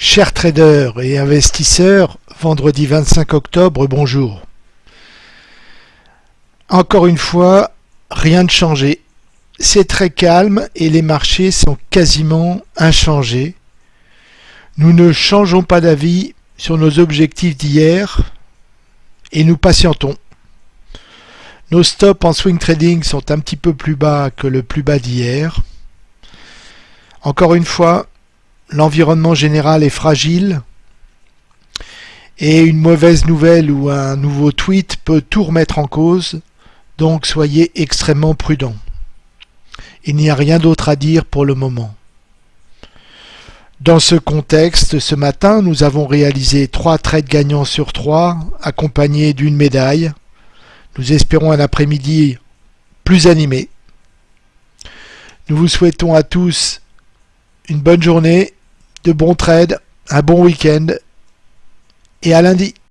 Chers traders et investisseurs, vendredi 25 octobre, bonjour. Encore une fois, rien de changé. C'est très calme et les marchés sont quasiment inchangés. Nous ne changeons pas d'avis sur nos objectifs d'hier et nous patientons. Nos stops en swing trading sont un petit peu plus bas que le plus bas d'hier. Encore une fois, l'environnement général est fragile et une mauvaise nouvelle ou un nouveau tweet peut tout remettre en cause, donc soyez extrêmement prudents. Il n'y a rien d'autre à dire pour le moment. Dans ce contexte, ce matin, nous avons réalisé trois trades gagnants sur trois, accompagnés d'une médaille. Nous espérons un après-midi plus animé. Nous vous souhaitons à tous une bonne journée de bons trades, un bon week-end et à lundi.